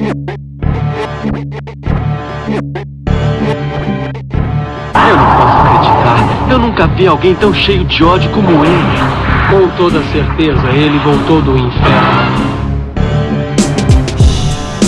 Eu não posso acreditar. Eu nunca vi alguém tão cheio de ódio como ele. Com toda certeza, ele voltou do inferno.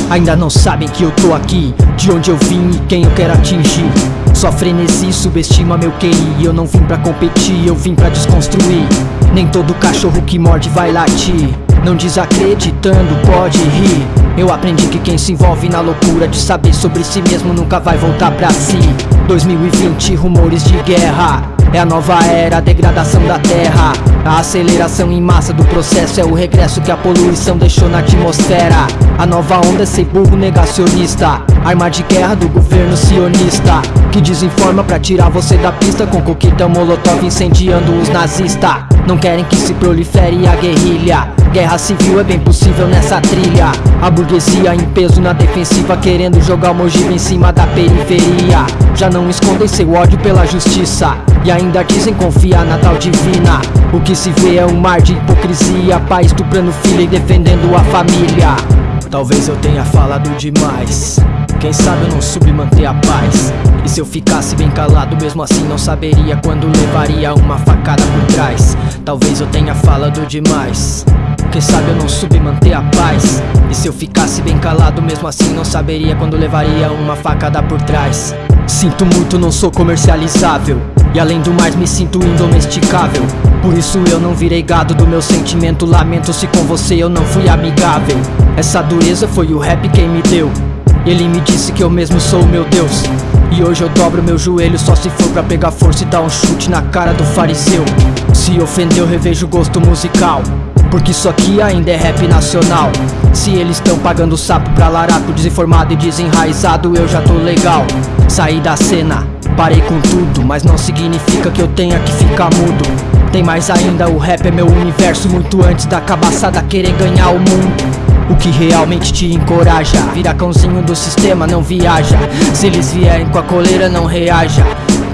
Ainda não sabem que eu tô aqui, de onde eu vim e quem eu quero atingir. Só frenesi subestima meu QI. Eu não vim pra competir, eu vim pra desconstruir. Nem todo cachorro que morde vai latir. Não desacreditando, pode rir. Eu aprendi que quem se envolve na loucura de saber sobre si mesmo nunca vai voltar pra si. 2020, rumores de guerra. É a nova era, a degradação da terra. A aceleração em massa do processo é o regresso que a poluição deixou na atmosfera. A nova onda é ser burro negacionista. Arma de guerra do governo sionista. Que desinforma pra tirar você da pista com coquetel molotov incendiando os nazistas. Não querem que se prolifere a guerrilha. Guerra civil é bem possível nessa trilha. A burguesia em peso na defensiva, querendo jogar o ogiva em cima da periferia. Já não escondem seu ódio pela justiça. E ainda dizem confiar na tal divina. O que se vê é um mar de hipocrisia. Pai estuprando filha e defendendo a família. Talvez eu tenha falado demais. Quem sabe eu não soube manter a paz. E se eu ficasse bem calado mesmo assim não saberia Quando levaria uma facada por trás. Talvez eu tenha falado demais. Quem sabe eu não soube manter a paz. E se eu ficasse bem calado mesmo assim não saberia quando levaria uma facada por trás Sinto muito, não sou comercializável. E além do mais me sinto indomesticável. Por isso eu não virei gado do meu sentimento. Lamento se com você eu não fui amigável. Essa dureza foi o rap quem me deu. Ele me disse que eu mesmo sou meu Deus. E hoje eu dobro meu joelho só se for pra pegar força e dar um chute na cara do fariseu. Se ofendeu revejo o gosto musical porque isso aqui ainda é rap nacional. Se eles estão pagando sapo pra laraco Desinformado e desenraizado eu já tô legal. Saí da cena, parei com tudo Mas não significa que eu tenha que ficar mudo. Tem mais ainda, o rap é meu universo Muito antes da cabaçada querer ganhar o mundo. O que realmente te encoraja Vira cãozinho do sistema, não viaja. Se eles vierem com a coleira, não reaja.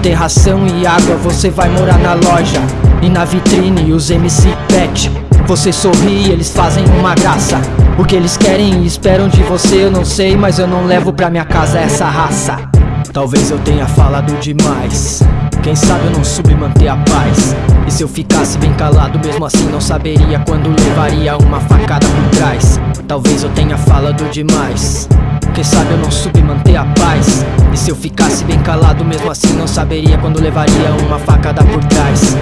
Tem ração e água, você vai morar na loja E na vitrine os MC pet você sorri, eles fazem uma graça. O que eles querem e esperam de você eu não sei Mas eu não levo pra minha casa essa raça. Talvez eu tenha falado demais. Quem sabe eu não soube manter a paz. E se eu ficasse bem calado mesmo assim não saberia Quando levaria uma facada por trás. Talvez eu tenha falado demais. Quem sabe eu não soube manter a paz. E se eu ficasse bem calado mesmo assim não saberia Quando levaria uma facada por trás